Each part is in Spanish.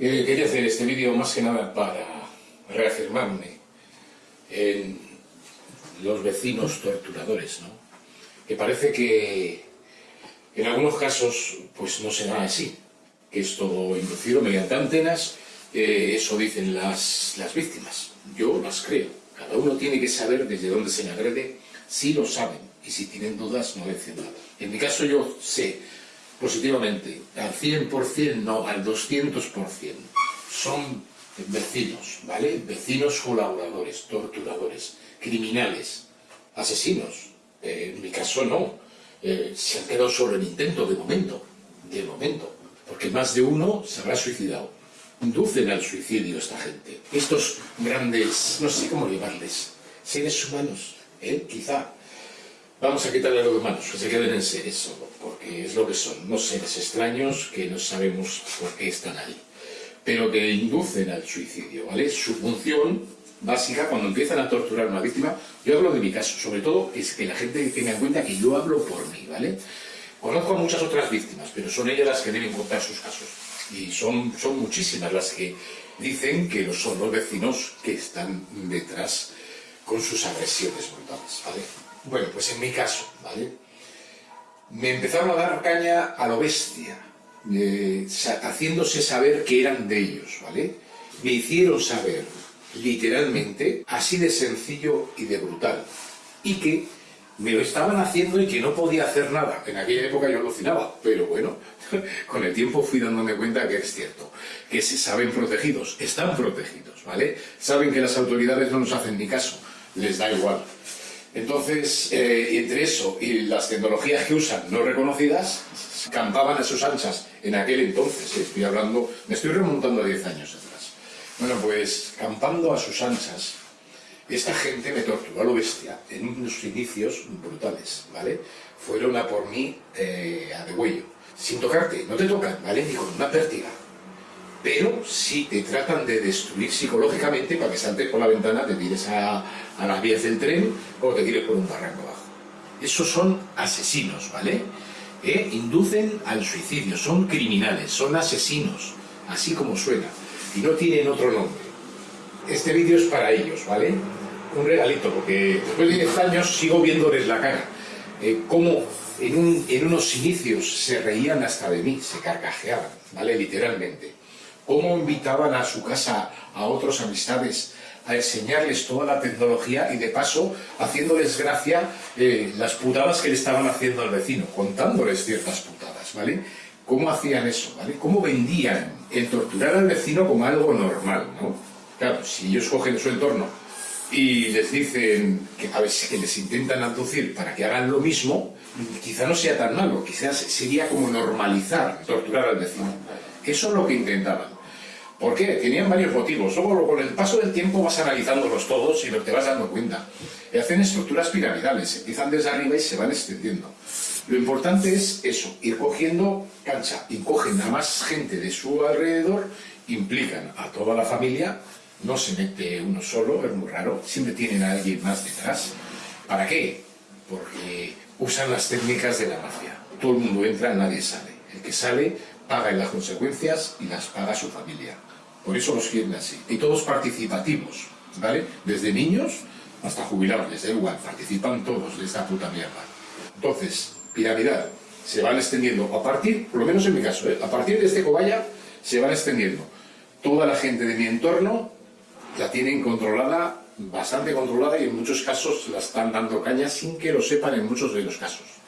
Eh, quería hacer este vídeo más que nada para reafirmarme en los vecinos torturadores, ¿no? Que parece que en algunos casos pues no será así, que es todo inducido mediante antenas, eh, eso dicen las, las víctimas. Yo las creo. Cada uno tiene que saber desde dónde se le agrede, si lo saben, y si tienen dudas no dicen nada. En mi caso yo sé positivamente, al 100% no, al 200%, son vecinos, ¿vale? Vecinos colaboradores, torturadores, criminales, asesinos. Eh, en mi caso no, eh, se han quedado solo en intento de momento, de momento, porque más de uno se habrá suicidado. Inducen al suicidio esta gente. Estos grandes, no sé cómo llamarles, seres humanos, ¿eh? quizá, Vamos a quitarle lo de manos, que se queden en seres solo, porque es lo que son, no seres extraños que no sabemos por qué están ahí, pero que inducen al suicidio, ¿vale? Su función básica cuando empiezan a torturar a una víctima, yo hablo de mi caso, sobre todo es que la gente tenga en cuenta que yo hablo por mí, ¿vale? Conozco a muchas otras víctimas, pero son ellas las que deben contar sus casos. Y son, son muchísimas las que dicen que son los vecinos que están detrás con sus agresiones brutales, ¿vale? Bueno, pues en mi caso, ¿vale? Me empezaron a dar caña a lo bestia, eh, haciéndose saber que eran de ellos, ¿vale? Me hicieron saber, literalmente, así de sencillo y de brutal, y que me lo estaban haciendo y que no podía hacer nada. En aquella época yo alucinaba, pero bueno, con el tiempo fui dándome cuenta que es cierto, que se saben protegidos, están protegidos, ¿vale? Saben que las autoridades no nos hacen ni caso, les da igual. Entonces, eh, entre eso y las tecnologías que usan no reconocidas, campaban a sus anchas en aquel entonces, eh, estoy hablando, me estoy remontando a 10 años atrás. Bueno, pues campando a sus anchas, esta gente me torturó a lo bestia en unos inicios brutales, ¿vale? Fueron a por mí eh, a degüello, sin tocarte, no te tocan, ¿vale? Ni con una pértiga, pero si te tratan de destruir psicológicamente para que saltes por la ventana, te tires a, las vías del tren o te tires por un barranco abajo. Esos son asesinos, ¿vale? Eh, inducen al suicidio, son criminales, son asesinos, así como suena, y no tienen otro nombre. Este vídeo es para ellos, ¿vale? Un regalito, porque después de 10 años sigo viéndoles la cara. Eh, cómo en, en unos inicios se reían hasta de mí, se carcajeaban, ¿vale? Literalmente cómo invitaban a su casa a otros amistades a enseñarles toda la tecnología y de paso haciéndoles gracia eh, las putadas que le estaban haciendo al vecino, contándoles ciertas putadas, ¿vale? ¿Cómo hacían eso, ¿vale? ¿Cómo vendían el torturar al vecino como algo normal, ¿no? Claro, si ellos cogen su entorno y les dicen a veces que les intentan aducir para que hagan lo mismo, quizá no sea tan malo, quizás sería como normalizar torturar al vecino. Eso es lo que intentaban. ¿Por qué? Tenían varios motivos. Luego, con el paso del tiempo vas analizándolos todos y te vas dando cuenta. Y hacen estructuras piramidales, empiezan desde arriba y se van extendiendo. Lo importante es eso, ir cogiendo cancha y cogen a más gente de su alrededor, implican a toda la familia, no se mete uno solo, es muy raro, siempre tienen a alguien más detrás. ¿Para qué? Porque usan las técnicas de la mafia. Todo el mundo entra, nadie sale. El que sale paga en las consecuencias y las paga su familia. Por eso los quieren así. Y todos participativos, ¿vale? Desde niños hasta jubilados, les da igual, participan todos de esta puta mierda. Entonces, piramidal, se van extendiendo, a partir, por lo menos en mi caso, ¿eh? a partir de este cobaya, se van extendiendo. Toda la gente de mi entorno la tienen controlada, bastante controlada, y en muchos casos la están dando caña sin que lo sepan en muchos de los casos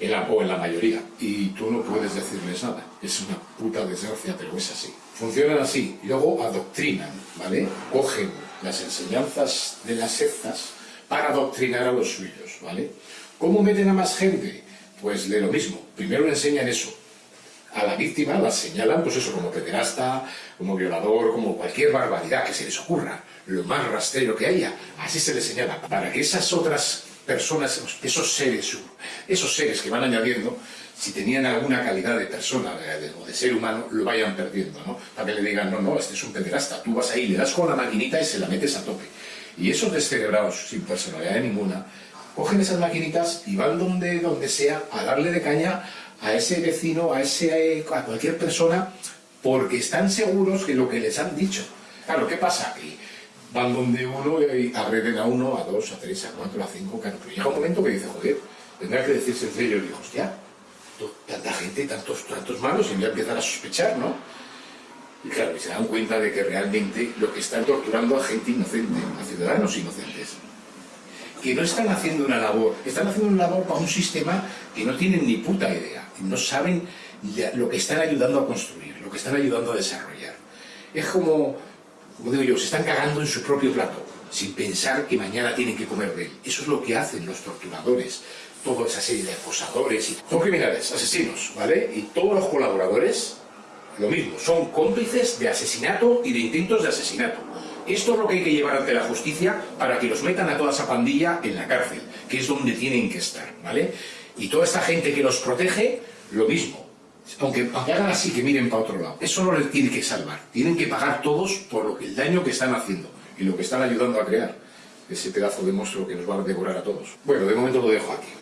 en la, en la mayoría, y tú no puedes decirles nada. Es una puta desgracia, pero es así. Funcionan así, luego adoctrinan, ¿vale? Cogen las enseñanzas de las sectas para adoctrinar a los suyos, ¿vale? ¿Cómo meten a más gente? Pues de lo mismo. Primero le enseñan eso. A la víctima la señalan, pues eso, como pederasta, como violador, como cualquier barbaridad que se les ocurra, lo más rastrero que haya, así se les señala, para que esas otras personas, esos seres, esos seres que van añadiendo, si tenían alguna calidad de persona o de, ser humano, lo vayan perdiendo, ¿no? Que le digan, no, no, este es un pederasta, tú vas ahí, le das con la maquinita y se la metes a tope. Y esos descerebrados, sin personalidad ninguna, cogen esas maquinitas y van donde, donde sea a darle de caña a ese vecino, a, ese, a cualquier persona, porque están seguros que lo que les han dicho. Claro, ¿qué pasa? Que van donde uno y agreden a uno, a dos, a tres, a cuatro, a cinco, claro, pero llega un momento que dice, joder, tendrá que decirse en serio, y digo, hostia, tanta gente, tantos, tantos malos, y voy a empezar a sospechar, ¿no? Y claro, y se dan cuenta de que realmente lo que están torturando a gente inocente, a ciudadanos inocentes, que no están haciendo una labor, están haciendo una labor para un sistema que no tienen ni puta idea, no saben lo que están ayudando a construir, lo que están ayudando a desarrollar. Es como, como digo yo, se están cagando en su propio plato, sin pensar que mañana tienen que comer de él. Eso es lo que hacen los torturadores, toda esa serie de acosadores. Son criminales, asesinos, ¿vale? Y todos los colaboradores lo mismo, son cómplices de asesinato y de intentos de asesinato. Esto es lo que hay que llevar ante la justicia para que los metan a toda esa pandilla en la cárcel, que es donde tienen que estar, ¿vale? Y toda esta gente que los protege, lo mismo. Aunque, hagan así, que miren para otro lado. Eso no les tiene que salvar. Tienen que pagar todos por el daño que están haciendo y lo que están ayudando a crear. Ese pedazo de monstruo que nos va a devorar a todos. Bueno, de momento lo dejo aquí.